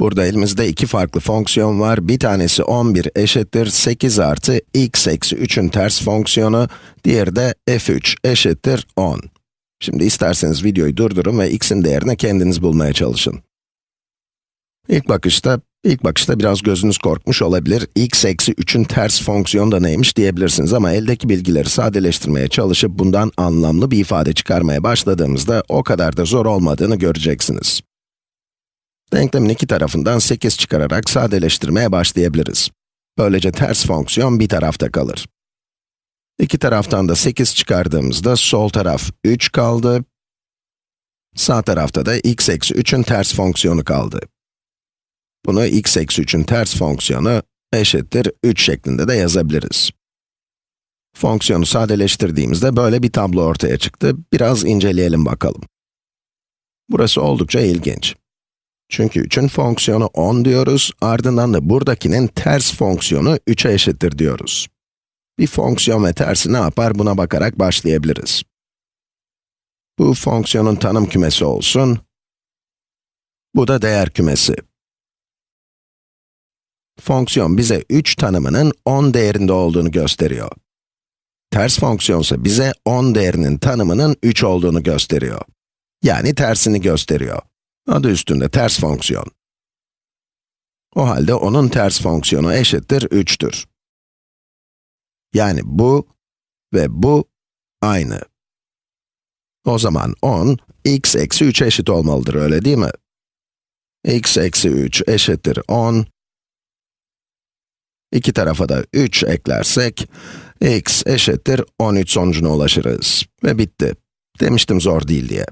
Burada elimizde iki farklı fonksiyon var. Bir tanesi 11 eşittir 8 artı x eksi 3'ün ters fonksiyonu, diğeri de f3 eşittir 10. Şimdi isterseniz videoyu durdurun ve x'in değerini kendiniz bulmaya çalışın. İlk bakışta, ilk bakışta biraz gözünüz korkmuş olabilir. x eksi 3'ün ters fonksiyonu da neymiş diyebilirsiniz ama eldeki bilgileri sadeleştirmeye çalışıp bundan anlamlı bir ifade çıkarmaya başladığımızda o kadar da zor olmadığını göreceksiniz. Denklemin iki tarafından 8 çıkararak sadeleştirmeye başlayabiliriz. Böylece ters fonksiyon bir tarafta kalır. İki taraftan da 8 çıkardığımızda sol taraf 3 kaldı. Sağ tarafta da x eksi 3'ün ters fonksiyonu kaldı. Bunu x eksi 3'ün ters fonksiyonu eşittir 3 şeklinde de yazabiliriz. Fonksiyonu sadeleştirdiğimizde böyle bir tablo ortaya çıktı. Biraz inceleyelim bakalım. Burası oldukça ilginç. Çünkü 3'ün fonksiyonu 10 diyoruz, ardından da buradakinin ters fonksiyonu 3'e eşittir diyoruz. Bir fonksiyon ve tersi ne yapar buna bakarak başlayabiliriz. Bu fonksiyonun tanım kümesi olsun. Bu da değer kümesi. Fonksiyon bize 3 tanımının 10 değerinde olduğunu gösteriyor. Ters fonksiyonsa bize 10 değerinin tanımının 3 olduğunu gösteriyor. Yani tersini gösteriyor. Adı üstünde ters fonksiyon. O halde onun ters fonksiyonu eşittir 3'tür. Yani bu ve bu aynı. O zaman 10, x eksi 3 eşit olmalıdır, öyle değil mi? x eksi 3 eşittir 10. İki tarafa da 3 eklersek, x eşittir 13 sonucuna ulaşırız. Ve bitti. Demiştim zor değil diye.